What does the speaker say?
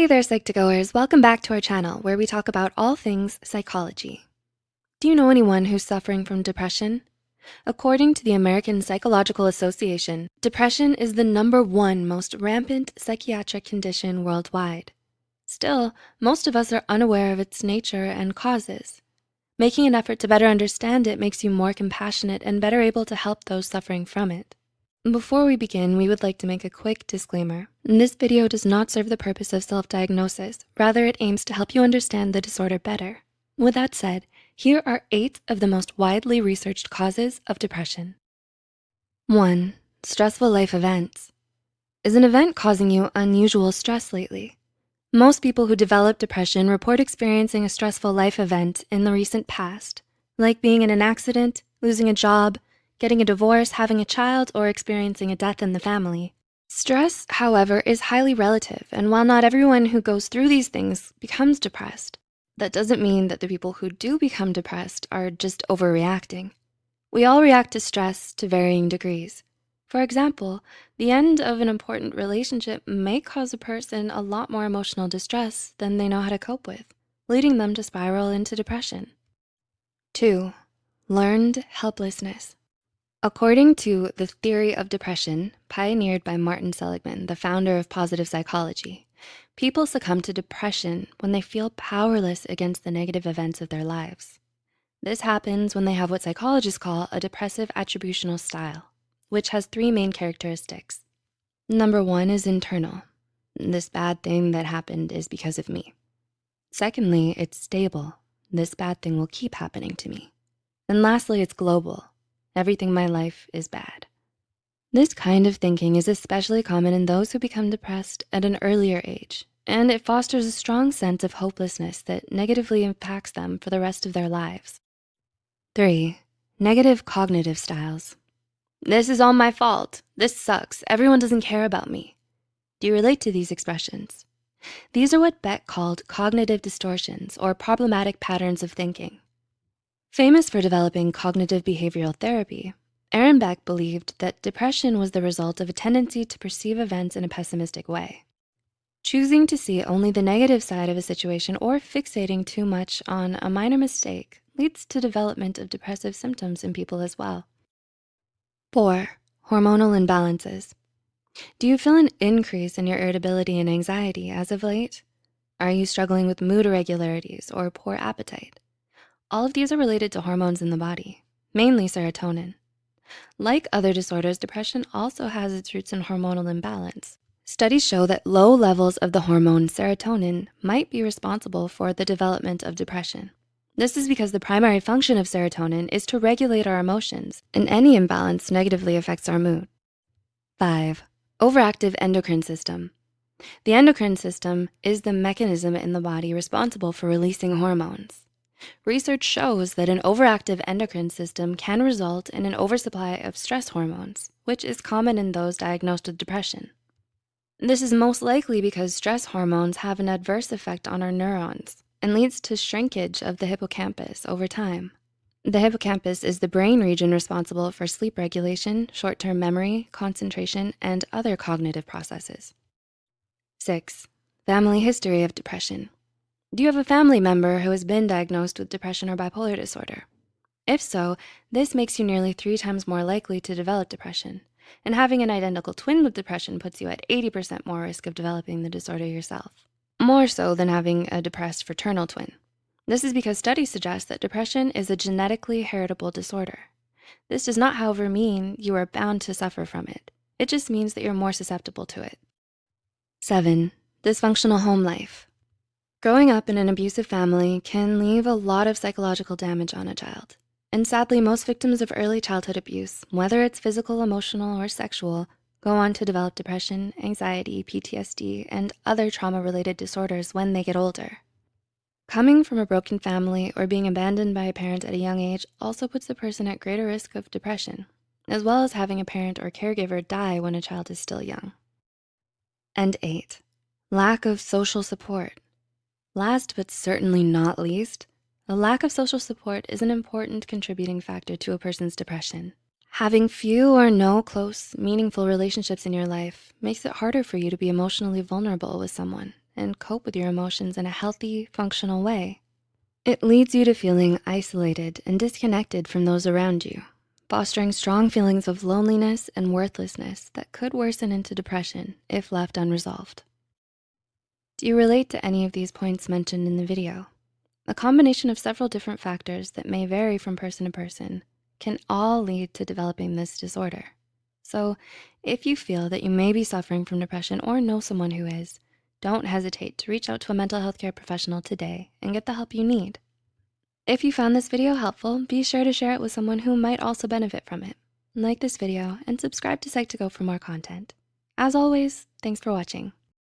Hey there, Psych2Goers. Welcome back to our channel where we talk about all things psychology. Do you know anyone who's suffering from depression? According to the American Psychological Association, depression is the number one most rampant psychiatric condition worldwide. Still, most of us are unaware of its nature and causes. Making an effort to better understand it makes you more compassionate and better able to help those suffering from it. Before we begin, we would like to make a quick disclaimer. This video does not serve the purpose of self-diagnosis. Rather, it aims to help you understand the disorder better. With that said, here are eight of the most widely researched causes of depression. One, stressful life events. Is an event causing you unusual stress lately? Most people who develop depression report experiencing a stressful life event in the recent past, like being in an accident, losing a job, getting a divorce, having a child, or experiencing a death in the family. Stress, however, is highly relative, and while not everyone who goes through these things becomes depressed, that doesn't mean that the people who do become depressed are just overreacting. We all react to stress to varying degrees. For example, the end of an important relationship may cause a person a lot more emotional distress than they know how to cope with, leading them to spiral into depression. Two, learned helplessness. According to the theory of depression, pioneered by Martin Seligman, the founder of positive psychology, people succumb to depression when they feel powerless against the negative events of their lives. This happens when they have what psychologists call a depressive attributional style, which has three main characteristics. Number one is internal. This bad thing that happened is because of me. Secondly, it's stable. This bad thing will keep happening to me. And lastly, it's global. Everything in my life is bad. This kind of thinking is especially common in those who become depressed at an earlier age, and it fosters a strong sense of hopelessness that negatively impacts them for the rest of their lives. Three, negative cognitive styles. This is all my fault. This sucks. Everyone doesn't care about me. Do you relate to these expressions? These are what Beck called cognitive distortions or problematic patterns of thinking. Famous for developing cognitive behavioral therapy, Aaron Beck believed that depression was the result of a tendency to perceive events in a pessimistic way. Choosing to see only the negative side of a situation or fixating too much on a minor mistake leads to development of depressive symptoms in people as well. Four, hormonal imbalances. Do you feel an increase in your irritability and anxiety as of late? Are you struggling with mood irregularities or poor appetite? All of these are related to hormones in the body, mainly serotonin. Like other disorders, depression also has its roots in hormonal imbalance. Studies show that low levels of the hormone serotonin might be responsible for the development of depression. This is because the primary function of serotonin is to regulate our emotions, and any imbalance negatively affects our mood. Five, overactive endocrine system. The endocrine system is the mechanism in the body responsible for releasing hormones. Research shows that an overactive endocrine system can result in an oversupply of stress hormones, which is common in those diagnosed with depression. This is most likely because stress hormones have an adverse effect on our neurons and leads to shrinkage of the hippocampus over time. The hippocampus is the brain region responsible for sleep regulation, short-term memory, concentration, and other cognitive processes. Six, family history of depression. Do you have a family member who has been diagnosed with depression or bipolar disorder? If so, this makes you nearly three times more likely to develop depression. And having an identical twin with depression puts you at 80% more risk of developing the disorder yourself, more so than having a depressed fraternal twin. This is because studies suggest that depression is a genetically heritable disorder. This does not, however, mean you are bound to suffer from it. It just means that you're more susceptible to it. Seven, dysfunctional home life. Growing up in an abusive family can leave a lot of psychological damage on a child. And sadly, most victims of early childhood abuse, whether it's physical, emotional, or sexual, go on to develop depression, anxiety, PTSD, and other trauma-related disorders when they get older. Coming from a broken family or being abandoned by a parent at a young age also puts the person at greater risk of depression, as well as having a parent or caregiver die when a child is still young. And eight, lack of social support. Last but certainly not least, a lack of social support is an important contributing factor to a person's depression. Having few or no close, meaningful relationships in your life makes it harder for you to be emotionally vulnerable with someone and cope with your emotions in a healthy, functional way. It leads you to feeling isolated and disconnected from those around you, fostering strong feelings of loneliness and worthlessness that could worsen into depression if left unresolved. Do you relate to any of these points mentioned in the video? A combination of several different factors that may vary from person to person can all lead to developing this disorder. So if you feel that you may be suffering from depression or know someone who is, don't hesitate to reach out to a mental health care professional today and get the help you need. If you found this video helpful, be sure to share it with someone who might also benefit from it. Like this video and subscribe to Psych2Go for more content. As always, thanks for watching.